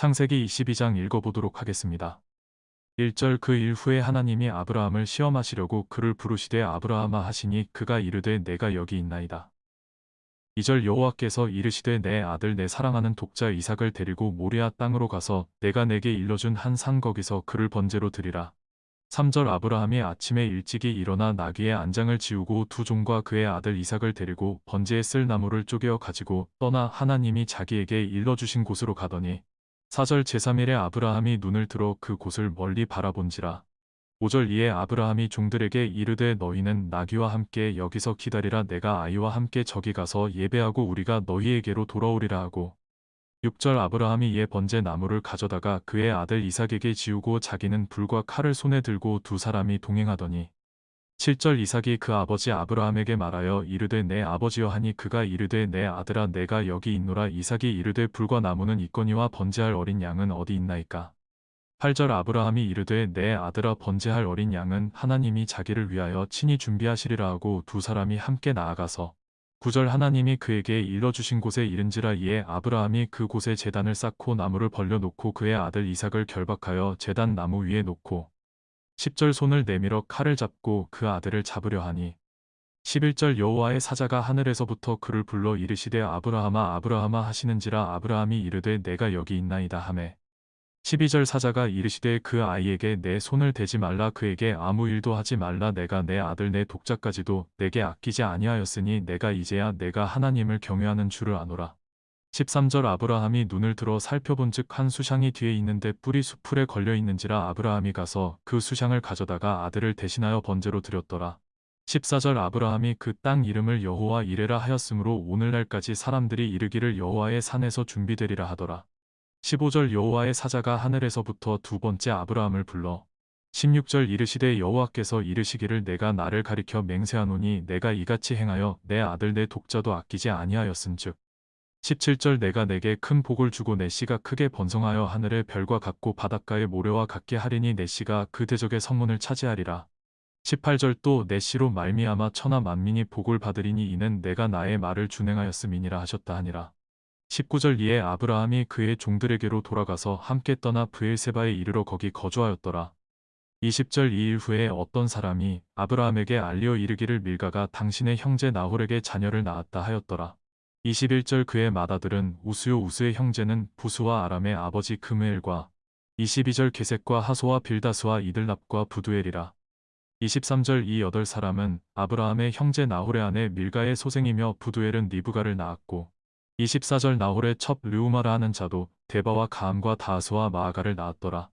창세기 22장 읽어보도록 하겠습니다. 1절 그 일 후에 하나님이 아브라함을 시험하시려고 그를 부르시되 아브라함아 하시니 그가 이르되 내가 여기 있나이다. 2절 여호와께서 이르시되 내 아들 내 사랑하는 독자 이삭을 데리고 모리아 땅으로 가서 내가 내게 일러준 한 산 거기서 그를 번제로 드리라. 3절 아브라함이 아침에 일찍이 일어나 나귀의 안장을 지우고 두 종과 그의 아들 이삭을 데리고 번제에 쓸 나무를 쪼개어 가지고 떠나 하나님이 자기에게 일러주신 곳으로 가더니 4절 제3일에 아브라함이 눈을 들어 그 곳을 멀리 바라본지라. 5절 이에 아브라함이 종들에게 이르되 너희는 나귀와 함께 여기서 기다리라. 내가 아이와 함께 저기 가서 예배하고 우리가 너희에게로 돌아오리라 하고. 6절 아브라함이 이에 번제 나무를 가져다가 그의 아들 이삭에게 지우고 자기는 불과 칼을 손에 들고 두 사람이 동행하더니 7절 이삭이 그 아버지 아브라함에게 말하여 이르되 내 아버지여 하니 그가 이르되 내 아들아 내가 여기 있노라. 이삭이 이르되 불과 나무는 있거니와 번제할 어린 양은 어디 있나이까? 8절 아브라함이 이르되 내 아들아 번제할 어린 양은 하나님이 자기를 위하여 친히 준비하시리라 하고 두 사람이 함께 나아가서 9절 하나님이 그에게 일러주신 곳에 이른지라 이에 아브라함이 그 곳에 재단을 쌓고 나무를 벌려놓고 그의 아들 이삭을 결박하여 재단 나무 위에 놓고 10절 손을 내밀어 칼을 잡고 그 아들을 잡으려 하니 11절 여호와의 사자가 하늘에서부터 그를 불러 이르시되 아브라함아 아브라함아 하시는지라 아브라함이 이르되 내가 여기 있나이다 하매 12절 사자가 이르시되 그 아이에게 내 손을 대지 말라 그에게 아무 일도 하지 말라 내가 내 아들 내 독자까지도 내게 아끼지 아니하였으니 내가 이제야 내가 하나님을 경외하는 줄을 아노라. 13절 아브라함이 눈을 들어 살펴본즉 한 수샹이 뒤에 있는데 뿔이 수풀에 걸려 있는지라 아브라함이 가서 그 수샹을 가져다가 아들을 대신하여 번제로 드렸더라. 14절 아브라함이 그 땅 이름을 여호와 이레라 하였으므로 오늘날까지 사람들이 이르기를 여호와의 산에서 준비되리라 하더라. 15절 여호와의 사자가 하늘에서부터 두 번째 아브라함을 불러 16절 이르시되 여호와께서 이르시기를 내가 나를 가리켜 맹세하노니 내가 이같이 행하여 내 아들 내 독자도 아끼지 아니하였은즉 17절 내가 내게 큰 복을 주고 내 씨가 크게 번성하여 하늘의 별과 같고 바닷가의 모래와 같게 하리니 내 씨가 그 대적의 성문을 차지하리라 18절 또 내 씨로 말미암아 천하 만민이 복을 받으리니 이는 내가 나의 말을 준행하였음이니라 하셨다 하니라 19절 이에 아브라함이 그의 종들에게로 돌아가서 함께 떠나 브엘세바에 이르러 거기 거주하였더라. 20절 이 일 후에 어떤 사람이 아브라함에게 알리어 이르기를 밀가가 당신의 형제 나홀에게 자녀를 낳았다 하였더라. 21절 그의 맏아들은 우스요 우스의 형제는 부수와 아람의 아버지 금우엘과 22절 게색과 하소와 빌다스와 이들납과 부두엘이라. 23절 이 여덟 사람은 아브라함의 형제 나홀의 아내 밀가의 소생이며 부두엘은 니브가를 낳았고 24절 나홀의 첩 르우마라 하는 자도 데바와 가함과 다스와 마아가를 낳았더라.